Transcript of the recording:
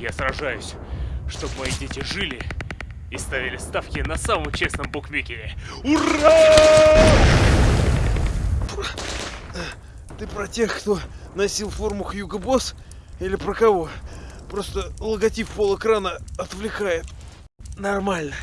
Я сражаюсь, чтобы мои дети жили и ставили ставки на самом честном букмекере. Ура! Ты про тех, кто носил форму Хьюго Босс? Или про кого? Просто логотип пол экрана отвлекает. Нормально.